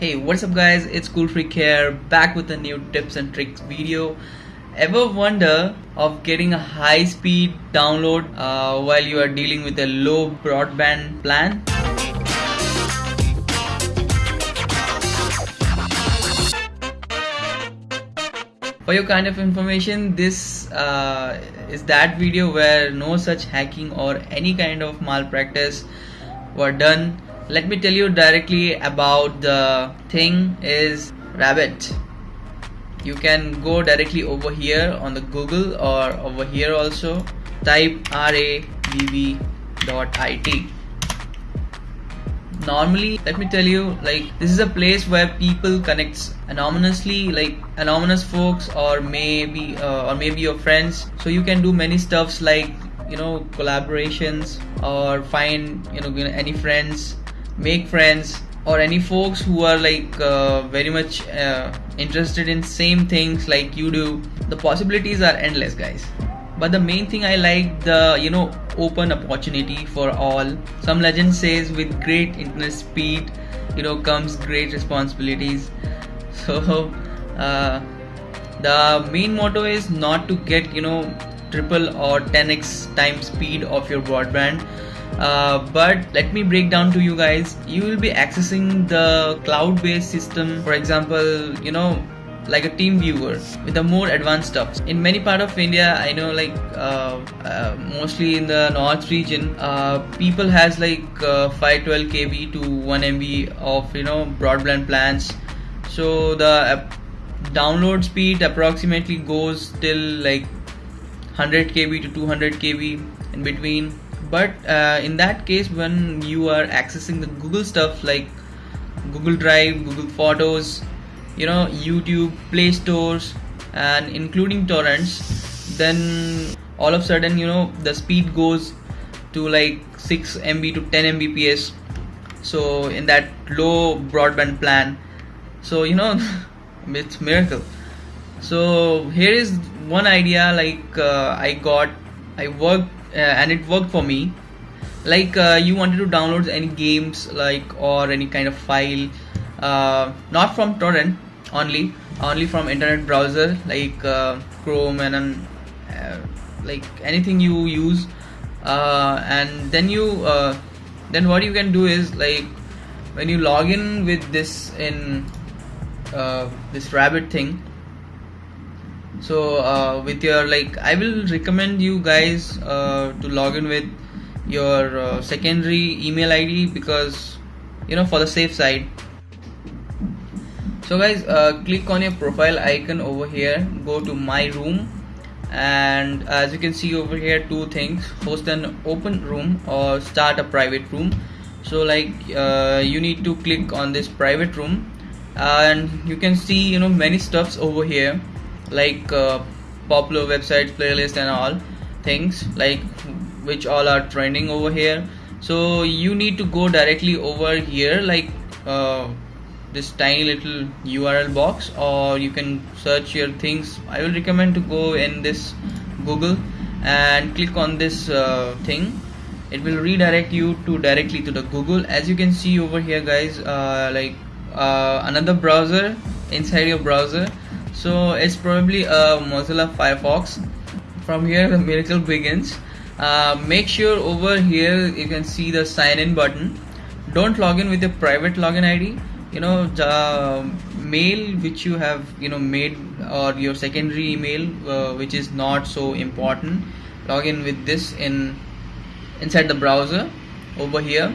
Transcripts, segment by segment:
Hey, what's up guys? It's Cool Freak here, back with a new tips and tricks video. Ever wonder of getting a high speed download uh, while you are dealing with a low broadband plan? For your kind of information, this uh, is that video where no such hacking or any kind of malpractice were done let me tell you directly about the thing is rabbit. You can go directly over here on the google or over here also. Type rabb.it normally let me tell you like this is a place where people connects anonymously like anonymous folks or maybe uh, or maybe your friends. So you can do many stuffs like you know collaborations or find you know any friends make friends or any folks who are like uh, very much uh, interested in same things like you do the possibilities are endless guys. But the main thing i like the you know open opportunity for all. Some legend says with great internet speed you know comes great responsibilities. So uh, the main motto is not to get you know triple or 10x time speed of your broadband uh, but let me break down to you guys. You will be accessing the cloud based system for example you know like a team viewer with the more advanced stuff. In many part of india i know like uh, uh, mostly in the north region uh, people has like uh, 512 kb to 1 mb of you know broadband plans. So the download speed approximately goes till like 100 kb to 200 kb in between but uh, in that case when you are accessing the google stuff like google drive google photos you know youtube play stores and including torrents then all of a sudden you know the speed goes to like 6 mb to 10 mbps. So in that low broadband plan. So you know it's miracle. So here is one idea like uh, i got i worked and it worked for me. Like uh, you wanted to download any games like or any kind of file uh, not from torrent only only from internet browser like uh, chrome and uh, like anything you use. Uh, and then you then what you can do is like when you log in with this in this rabbit thing so uh, with your like i will recommend you guys uh, to log in with your uh, secondary email id because you know for the safe side. So guys uh, click on your profile icon over here. Go to my room. And as you can see over here two things. Host an open room or start a private room. So like uh, you need to click on this private room. And you can see you know many stuffs over here like uh, popular websites playlist and all things like which all are trending over here. So you need to go directly over here like uh, this tiny little url box or you can search your things. I will recommend to go in this google and click on this uh, thing. It will redirect you to directly to the google. As you can see over here guys uh, like uh, another browser inside your browser so it's probably a Mozilla Firefox. From here the miracle begins. Uh, make sure over here you can see the sign in button. Don't log in with your private login ID you know the mail which you have you know made or your secondary email uh, which is not so important. Log in with this in inside the browser over here.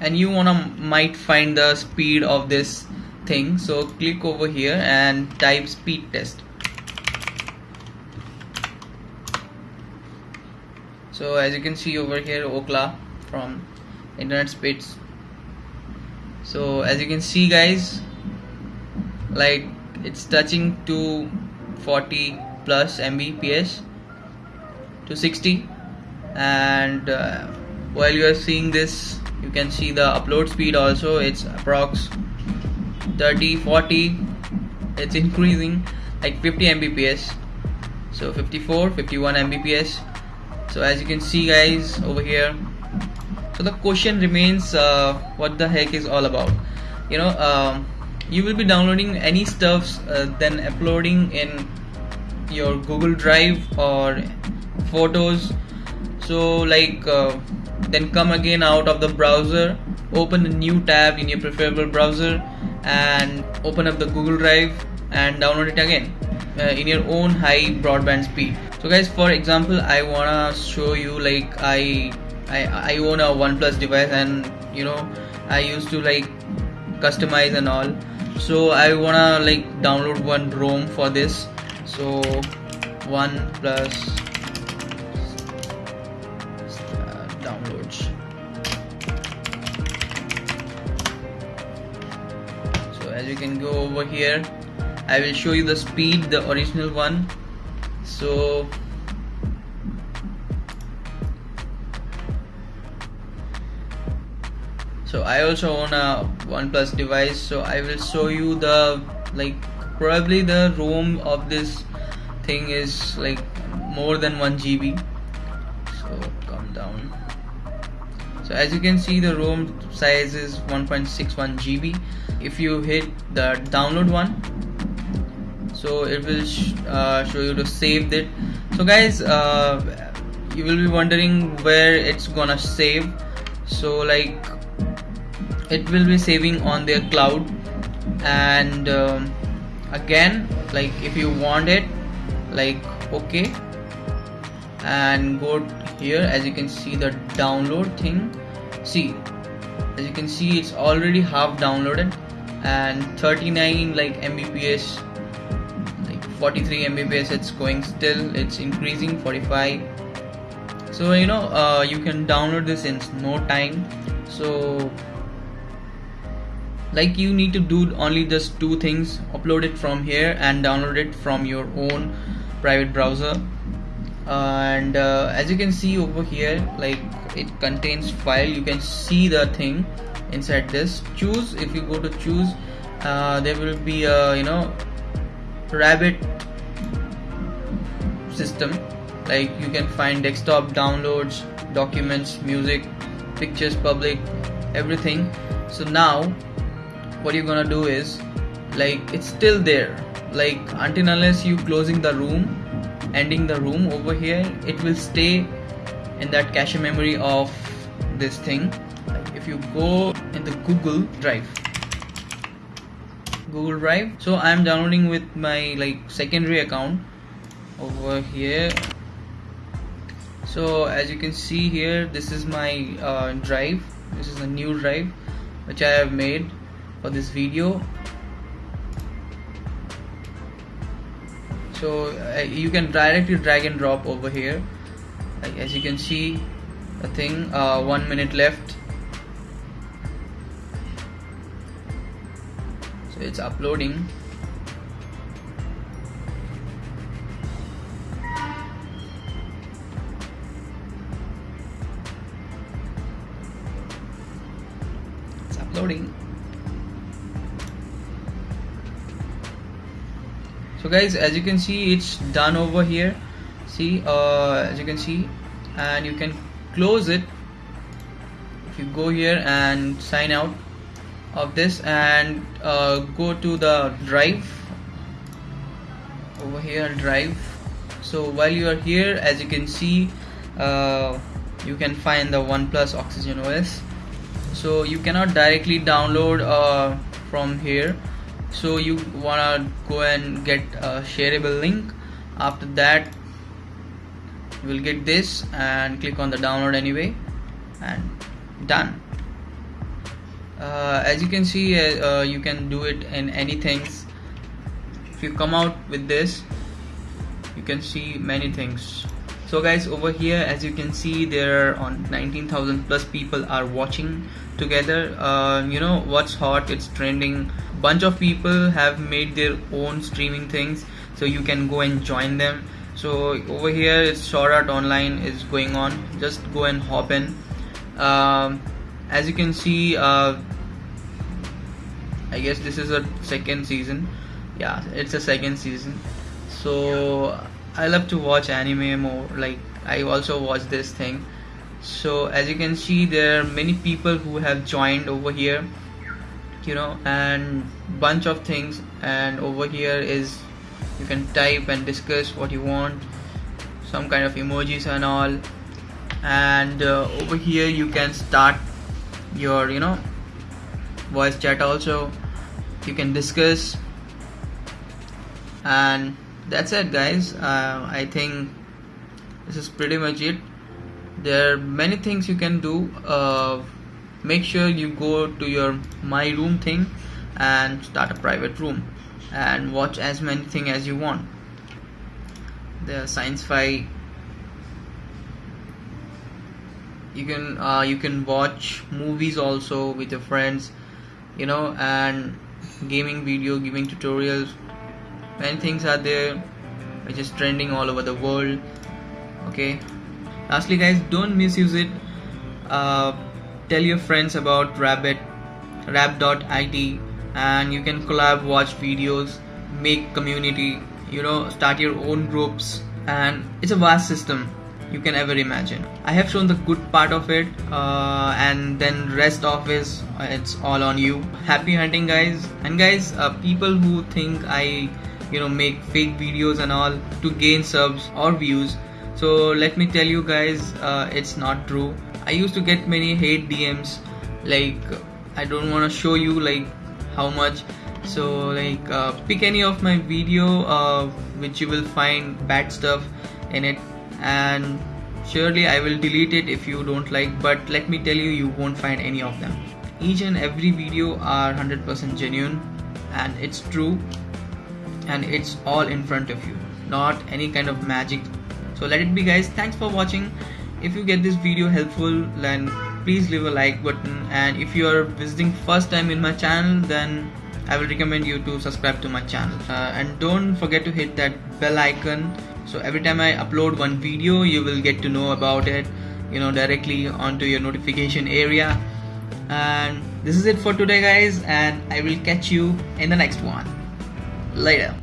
And you wanna might find the speed of this thing so click over here and type speed test. So as you can see over here Ookla from internet speeds so as you can see guys like it's touching to 40 plus mbps to 60 and uh, while you are seeing this you can see the upload speed also it's approx 30 40 it's increasing like 50 mbps. So 54 51 mbps. So as you can see guys over here so the question remains uh, what the heck is all about? You know um, you will be downloading any stuffs uh, then uploading in your google drive or photos. So like uh, then come again out of the browser open a new tab in your preferable browser and open up the google drive and download it again uh, in your own high broadband speed. So guys for example i wanna show you like i i, I own a oneplus device and you know i used to like customize and all. So i wanna like download one rom for this. So one plus uh, downloads you can go over here. I will show you the speed the original one. So so I also own a OnePlus device. So I will show you the like probably the ROM of this thing is like more than 1 GB so as you can see the ROM size is 1.61 GB if you hit the download one so it will sh uh, show you to save it. So guys uh, you will be wondering where it's gonna save. So like it will be saving on their cloud. And um, again like if you want it like okay. And go here as you can see the download thing see as you can see it's already half downloaded and 39 like mbps like 43 mbps it's going still it's increasing 45 so you know uh, you can download this in no time. So like you need to do only just two things upload it from here and download it from your own private browser. And uh, as you can see over here like it contains file. You can see the thing inside this. Choose if you go to choose uh, there will be a you know rabbit system. Like you can find desktop downloads documents music pictures public everything. So now what you're gonna do is like it's still there. Like until unless you closing the room ending the room over here it will stay in that cache memory of this thing. If you go in the google drive google drive so i'm downloading with my like secondary account over here. So as you can see here this is my uh, drive. This is a new drive which I have made for this video. So uh, you can directly drag and drop over here like, as you can see a thing uh, one minute left. So it's uploading. It's uploading. So guys as you can see it's done over here see uh, as you can see and you can close it. If you go here and sign out of this and uh, go to the drive. Over here drive. So while you are here as you can see uh, you can find the OnePlus Oxygen OS so you cannot directly download uh, from here. So you wanna go and get a shareable link. After that you will get this and click on the download anyway and done. Uh, as you can see uh, uh, you can do it in any things. If you come out with this you can see many things. So guys over here as you can see there are on 19,000 plus people are watching together. Uh, you know what's hot? It's trending. Bunch of people have made their own streaming things so you can go and join them so over here it's Sword Art Online is going on. Just go and hop in. Um, as you can see uh, I guess this is a second season. Yeah it's a second season. So I love to watch anime more. Like I also watch this thing. So as you can see there are many people who have joined over here you know and bunch of things. And over here is you can type and discuss what you want some kind of emojis and all. And uh, over here you can start your you know voice chat also. You can discuss. And that's it guys. Uh, I think this is pretty much it. There are many things you can do. Uh, make sure you go to your my room thing and start a private room and watch as many things as you want. The science fi you can uh, you can watch movies also with your friends you know and gaming video gaming tutorials. Many things are there which is trending all over the world okay? Lastly guys don't misuse it. Uh, tell your friends about rabbit rabb.it and you can collab watch videos make community you know start your own groups and it's a vast system you can ever imagine. I have shown the good part of it uh, and then rest of is uh, it's all on you. Happy hunting guys. And guys uh, people who think i you know make fake videos and all to gain subs or views. So let me tell you guys uh, it's not true. I used to get many hate dms like i don't want to show you like how much. So like uh, pick any of my video uh, which you will find bad stuff in it. And surely I will delete it if you don't like but let me tell you you won't find any of them. Each and every video are 100% genuine and it's true and it's all in front of you not any kind of magic. So let it be guys. Thanks for watching. If you get this video helpful then please leave a like button. And if you are visiting first time in my channel then I will recommend you to subscribe to my channel. Uh, and don't forget to hit that bell icon. So every time I upload one video you will get to know about it you know directly onto your notification area. And this is it for today guys. And I will catch you in the next one. Later